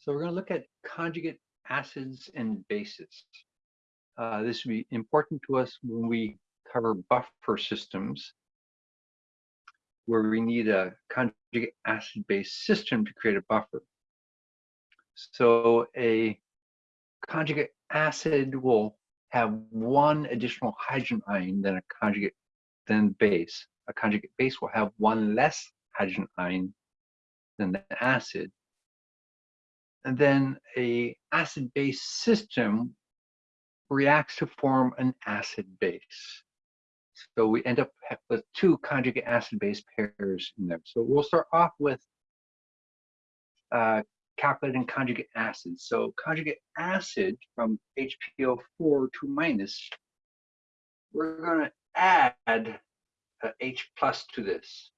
So we're going to look at conjugate acids and bases. Uh, this will be important to us when we cover buffer systems, where we need a conjugate acid-base system to create a buffer. So a conjugate acid will have one additional hydrogen ion than a conjugate than base. A conjugate base will have one less hydrogen ion than the acid and then a acid-base system reacts 2 form an acid base. So we end up with two conjugate acid-base pairs in there. So we'll start off with uh, calculating conjugate acid. So conjugate acid from HPO4 to minus, we're going to add H plus to this.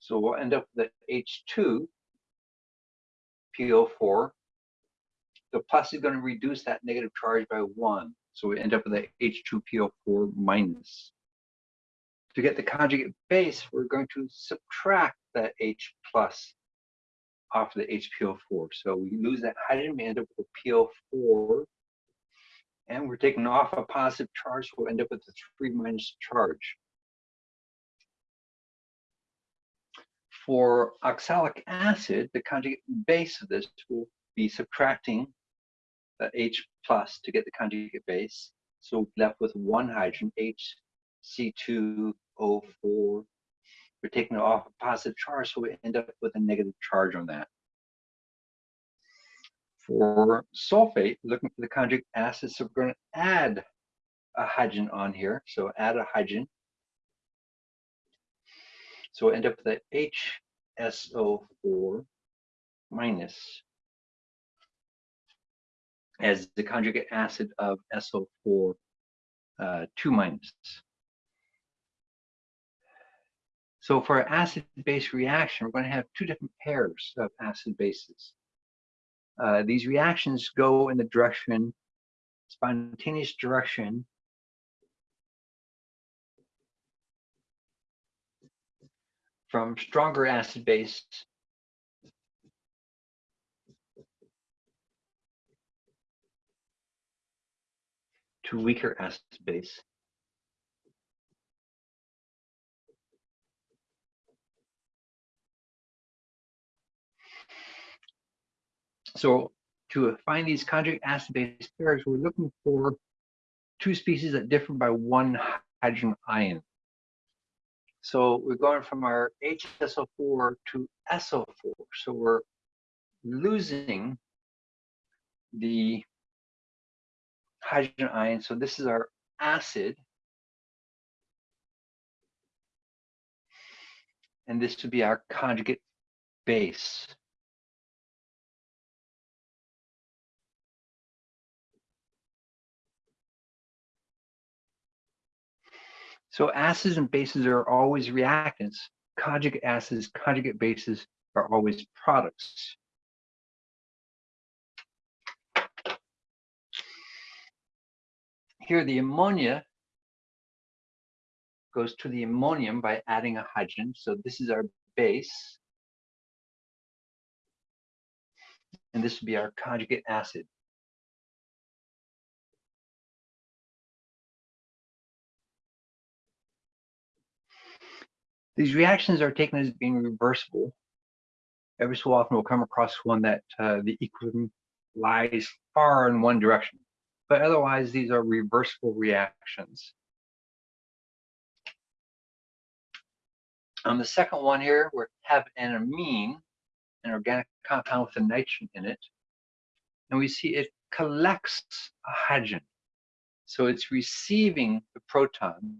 So we'll end up with H2 PO4. The plus is going to reduce that negative charge by one. So we end up with a H2PO4 minus. To get the conjugate base, we're going to subtract that H plus off the HPO4. So we lose that hydrogen, we end up with a PO4. And we're taking off a positive charge, so we'll end up with a 3 minus charge. For oxalic acid, the conjugate base of this will be subtracting Uh, H plus to get the conjugate base. So left with one hydrogen, HC2O4. We're taking off a positive charge, so we end up with a negative charge on that. For sulfate, looking for the conjugate acid, so we're going to add a hydrogen on here. So add a hydrogen so we'll end up with the HSO4 minus as the conjugate acid of SO4 uh, 2 minus. So for an acid-base reaction, we're going to have two different pairs of acid bases. Uh, these reactions go in the direction, spontaneous direction from stronger acid base to weaker acid base. So to find these conjugate acid-base pairs, we're looking for two species that differ by one hydrogen ion. So we're going from our HSO4 to SO4. So we're losing the hydrogen ion. So this is our acid. And this would be our conjugate base. So acids and bases are always reactants. Conjugate acids, conjugate bases are always products. Here the ammonia goes to the ammonium by adding a hydrogen. So this is our base. And this would be our conjugate acid. These reactions are taken as being reversible. Every so often we'll come across one that uh, the equilibrium lies far in one direction, but otherwise these are reversible reactions. On the second one here, we have an amine, an organic compound with a nitrogen in it, and we see it collects a hydrogen. So it's receiving the proton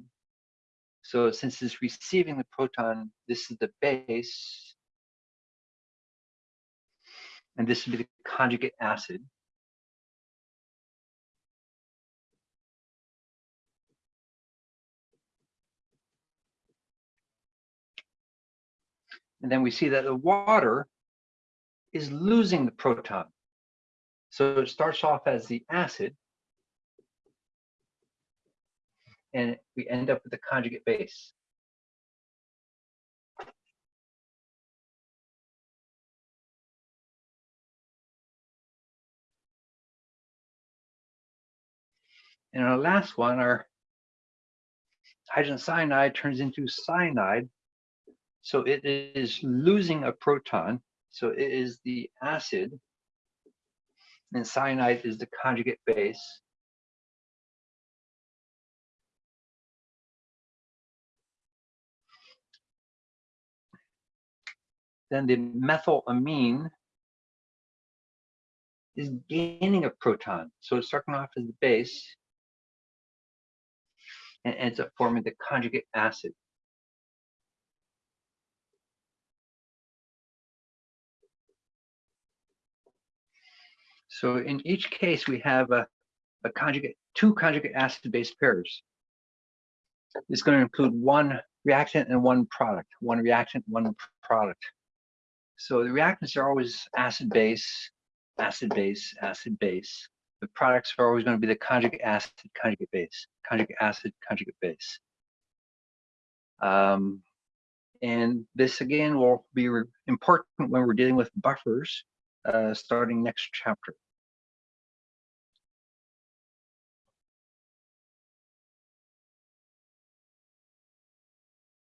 so since it's receiving the proton, this is the base, and this would be the conjugate acid. And then we see that the water is losing the proton. So it starts off as the acid, and we end up with the conjugate base. And our last one, our hydrogen cyanide turns into cyanide so it is losing a proton. So it is the acid and cyanide is the conjugate base. Then the methylamine is gaining a proton. So it's starting off as the base and ends up forming the conjugate acid. So in each case, we have a, a conjugate, two conjugate acid base pairs. It's going to include one reactant and one product, one reactant, one product. So the reactants are always acid base, acid base, acid base. The products are always going to be the conjugate acid, conjugate base, conjugate acid, conjugate base. Um, and this again will be important when we're dealing with buffers uh, starting next chapter.